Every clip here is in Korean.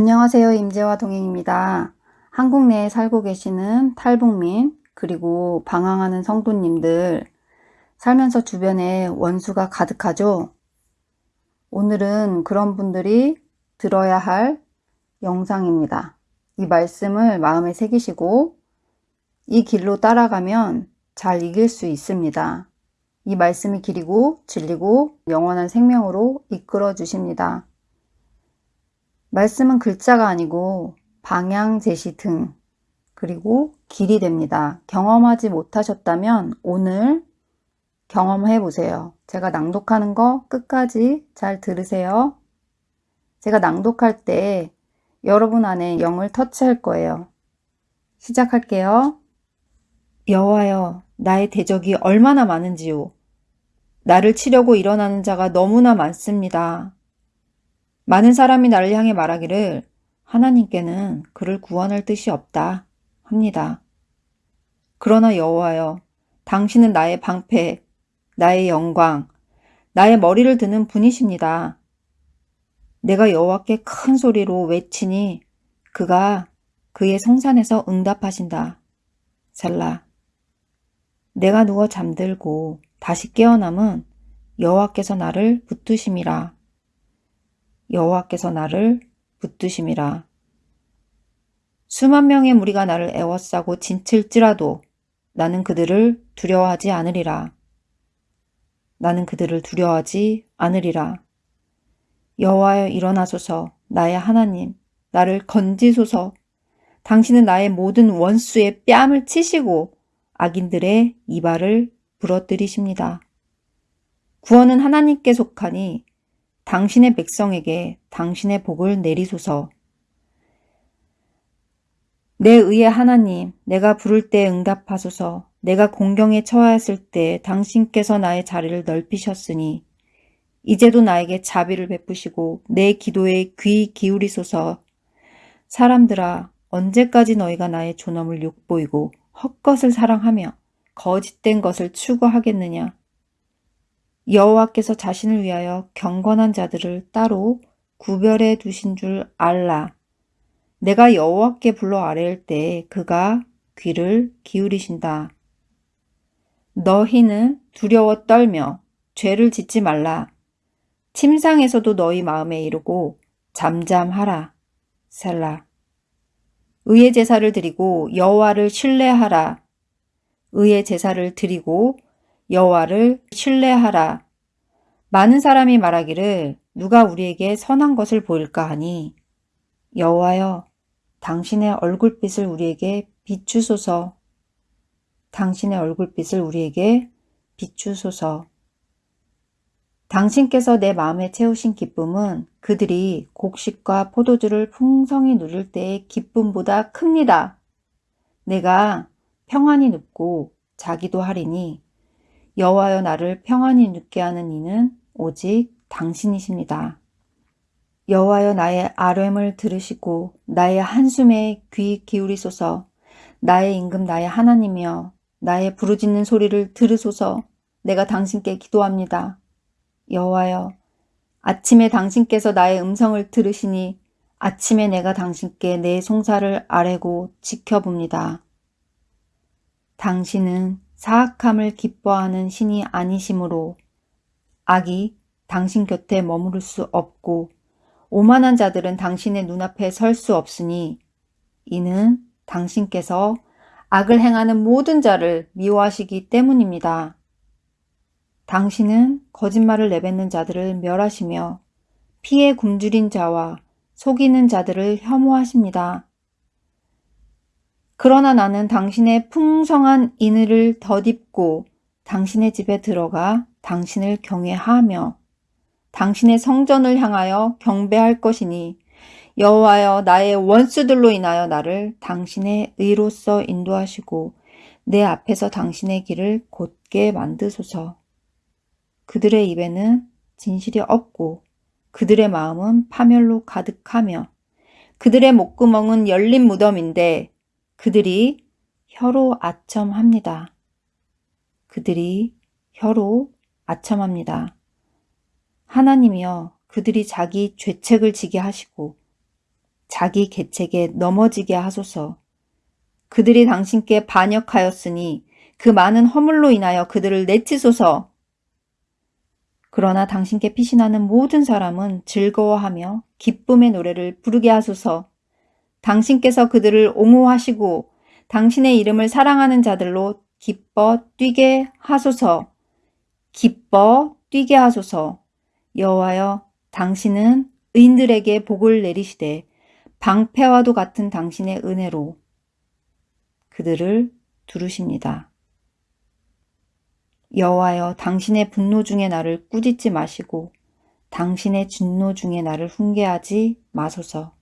안녕하세요. 임재화 동행입니다. 한국 내에 살고 계시는 탈북민 그리고 방황하는 성도님들 살면서 주변에 원수가 가득하죠. 오늘은 그런 분들이 들어야 할 영상입니다. 이 말씀을 마음에 새기시고 이 길로 따라가면 잘 이길 수 있습니다. 이 말씀이 길이고 진리고 영원한 생명으로 이끌어 주십니다. 말씀은 글자가 아니고 방향 제시 등 그리고 길이 됩니다. 경험하지 못하셨다면 오늘 경험해 보세요. 제가 낭독하는 거 끝까지 잘 들으세요. 제가 낭독할 때 여러분 안에 영을 터치할 거예요. 시작할게요. 여호와여 나의 대적이 얼마나 많은지요. 나를 치려고 일어나는 자가 너무나 많습니다. 많은 사람이 나를 향해 말하기를 하나님께는 그를 구원할 뜻이 없다 합니다. 그러나 여호와여 당신은 나의 방패, 나의 영광, 나의 머리를 드는 분이십니다. 내가 여호와께 큰 소리로 외치니 그가 그의 성산에서 응답하신다. 살라. 내가 누워 잠들고 다시 깨어남은 여호와께서 나를 붙드심이라. 여호와께서 나를 붙드심이라. 수만 명의 무리가 나를 애워싸고 진칠지라도 나는 그들을 두려워하지 않으리라. 나는 그들을 두려워하지 않으리라. 여호와여 일어나소서 나의 하나님 나를 건지소서 당신은 나의 모든 원수의 뺨을 치시고 악인들의 이발을 부러뜨리십니다. 구원은 하나님께 속하니 당신의 백성에게 당신의 복을 내리소서. 내 의의 하나님, 내가 부를 때 응답하소서. 내가 공경에 처하였을 때 당신께서 나의 자리를 넓히셨으니 이제도 나에게 자비를 베푸시고 내 기도에 귀 기울이소서. 사람들아, 언제까지 너희가 나의 존엄을 욕보이고 헛것을 사랑하며 거짓된 것을 추구하겠느냐? 여호와께서 자신을 위하여 경건한 자들을 따로 구별해 두신 줄 알라. 내가 여호와께 불러 아뢰일 때 그가 귀를 기울이신다. 너희는 두려워 떨며 죄를 짓지 말라. 침상에서도 너희 마음에 이르고 잠잠하라. 살라. 의의 제사를 드리고 여호와를 신뢰하라. 의의 제사를 드리고 여호와를 신뢰하라. 많은 사람이 말하기를 누가 우리에게 선한 것을 보일까 하니 여호와여 당신의 얼굴빛을 우리에게 비추소서. 당신의 얼굴빛을 우리에게 비추소서. 당신께서 내 마음에 채우신 기쁨은 그들이 곡식과 포도주를 풍성히 누릴 때의 기쁨보다 큽니다. 내가 평안히 눕고 자기도 하리니 여호와여 나를 평안히 눕게 하는 이는 오직 당신이십니다. 여호와여 나의 아뢰을 들으시고 나의 한숨에 귀 기울이소서 나의 임금 나의 하나님이여 나의 부르짖는 소리를 들으소서 내가 당신께 기도합니다. 여호와여 아침에 당신께서 나의 음성을 들으시니 아침에 내가 당신께 내 송사를 아뢰고 지켜봅니다. 당신은 사악함을 기뻐하는 신이 아니시므로 악이 당신 곁에 머무를 수 없고 오만한 자들은 당신의 눈앞에 설 수 없으니 이는 당신께서 악을 행하는 모든 자를 미워하시기 때문입니다. 당신은 거짓말을 내뱉는 자들을 멸하시며 피에 굶주린 자와 속이는 자들을 혐오하십니다. 그러나 나는 당신의 풍성한 인을 덧입고 당신의 집에 들어가 당신을 경외하며 당신의 성전을 향하여 경배할 것이니 여호와여 나의 원수들로 인하여 나를 당신의 의로서 인도하시고 내 앞에서 당신의 길을 곧게 만드소서. 그들의 입에는 진실이 없고 그들의 마음은 파멸로 가득하며 그들의 목구멍은 열린 무덤인데 그들이 혀로 아첨합니다. 그들이 혀로 아첨합니다. 하나님이여 그들이 자기 죄책을 지게 하시고 자기 계책에 넘어지게 하소서. 그들이 당신께 반역하였으니 그 많은 허물로 인하여 그들을 내치소서. 그러나 당신께 피신하는 모든 사람은 즐거워하며 기쁨의 노래를 부르게 하소서. 당신께서 그들을 옹호하시고 당신의 이름을 사랑하는 자들로 기뻐 뛰게 하소서. 기뻐 뛰게 하소서. 여호와여 당신은 의인들에게 복을 내리시되 방패와도 같은 당신의 은혜로 그들을 두르십니다. 여호와여 당신의 분노 중에 나를 꾸짖지 마시고 당신의 진노 중에 나를 훈계하지 마소서.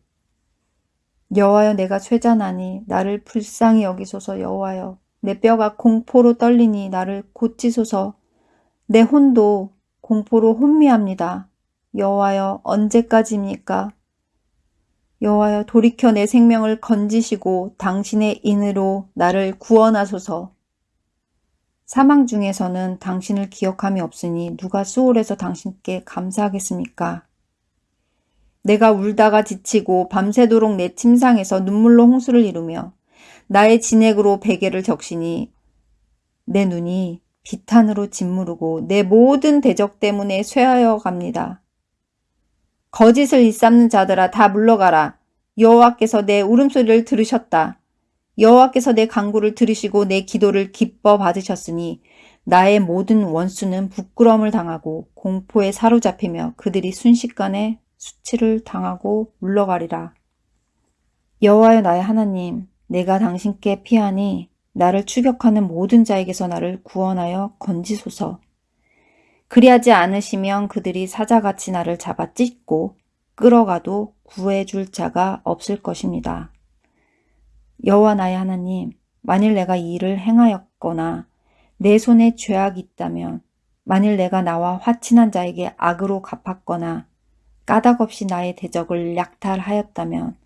여호와여 내가 쇠잔하니 나를 불쌍히 여기소서 여호와여 내 뼈가 공포로 떨리니 나를 고치소서 내 혼도 공포로 혼미합니다. 여호와여 언제까지입니까? 여호와여 돌이켜 내 생명을 건지시고 당신의 인으로 나를 구원하소서. 사망 중에서는 당신을 기억함이 없으니 누가 수월해서 당신께 감사하겠습니까? 내가 울다가 지치고 밤새도록 내 침상에서 눈물로 홍수를 이루며 나의 진액으로 베개를 적시니 내 눈이 비탄으로 짓무르고 내 모든 대적 때문에 쇠하여 갑니다. 거짓을 일삼는 자들아 다 물러가라. 여호와께서 내 울음소리를 들으셨다. 여호와께서 내 간구를 들으시고 내 기도를 기뻐 받으셨으니 나의 모든 원수는 부끄러움을 당하고 공포에 사로잡히며 그들이 순식간에 수치를 당하고 물러가리라. 여호와여 나의 하나님, 내가 당신께 피하니 나를 추격하는 모든 자에게서 나를 구원하여 건지소서. 그리하지 않으시면 그들이 사자같이 나를 잡아 찢고 끌어가도 구해줄 자가 없을 것입니다. 여호와 나의 하나님, 만일 내가 이 일을 행하였거나 내 손에 죄악이 있다면 만일 내가 나와 화친한 자에게 악으로 갚았거나 까닭없이 나의 대적을 약탈하였다면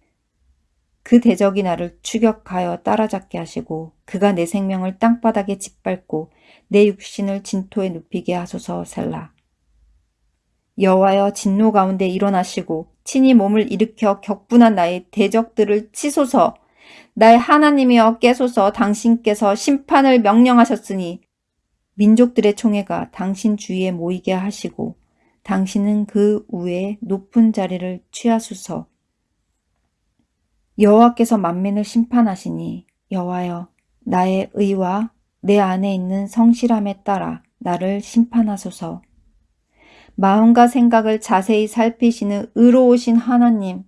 그 대적이 나를 추격하여 따라잡게 하시고 그가 내 생명을 땅바닥에 짓밟고 내 육신을 진토에 눕히게 하소서 셀라. 여호와여 진노 가운데 일어나시고 친히 몸을 일으켜 격분한 나의 대적들을 치소서 나의 하나님이여 깨소서 당신께서 심판을 명령하셨으니 민족들의 총회가 당신 주위에 모이게 하시고 당신은 그 위에 높은 자리를 취하소서. 여호와께서 만민을 심판하시니 여호와여 나의 의와 내 안에 있는 성실함에 따라 나를 심판하소서. 마음과 생각을 자세히 살피시는 의로우신 하나님,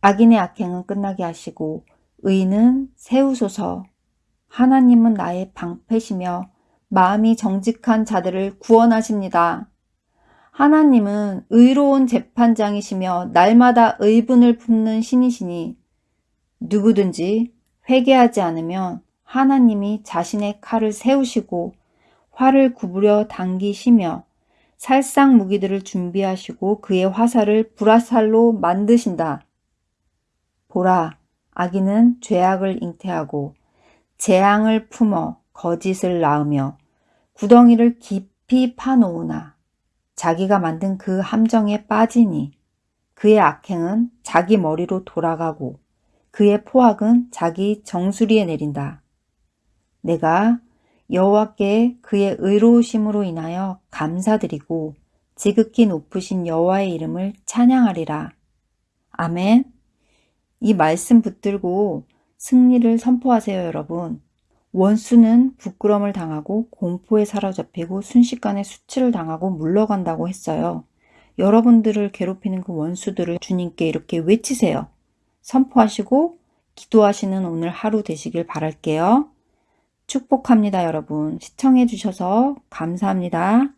악인의 악행은 끝나게 하시고 의는 세우소서. 하나님은 나의 방패시며 마음이 정직한 자들을 구원하십니다. 하나님은 의로운 재판장이시며 날마다 의분을 품는 신이시니 누구든지 회개하지 않으면 하나님이 자신의 칼을 세우시고 활을 구부려 당기시며 살상 무기들을 준비하시고 그의 화살을 불화살로 만드신다. 보라, 악인은 죄악을 잉태하고 재앙을 품어 거짓을 낳으며 구덩이를 깊이 파놓으나 자기가 만든 그 함정에 빠지니 그의 악행은 자기 머리로 돌아가고 그의 포악은 자기 정수리에 내린다. 내가 여호와께 그의 의로우심으로 인하여 감사드리고 지극히 높으신 여호와의 이름을 찬양하리라. 아멘. 이 말씀 붙들고 승리를 선포하세요, 여러분. 원수는 부끄럼을 당하고 공포에 사로잡히고 순식간에 수치를 당하고 물러간다고 했어요. 여러분들을 괴롭히는 그 원수들을 주님께 이렇게 외치세요. 선포하시고 기도하시는 오늘 하루 되시길 바랄게요. 축복합니다, 여러분. 시청해 주셔서 감사합니다.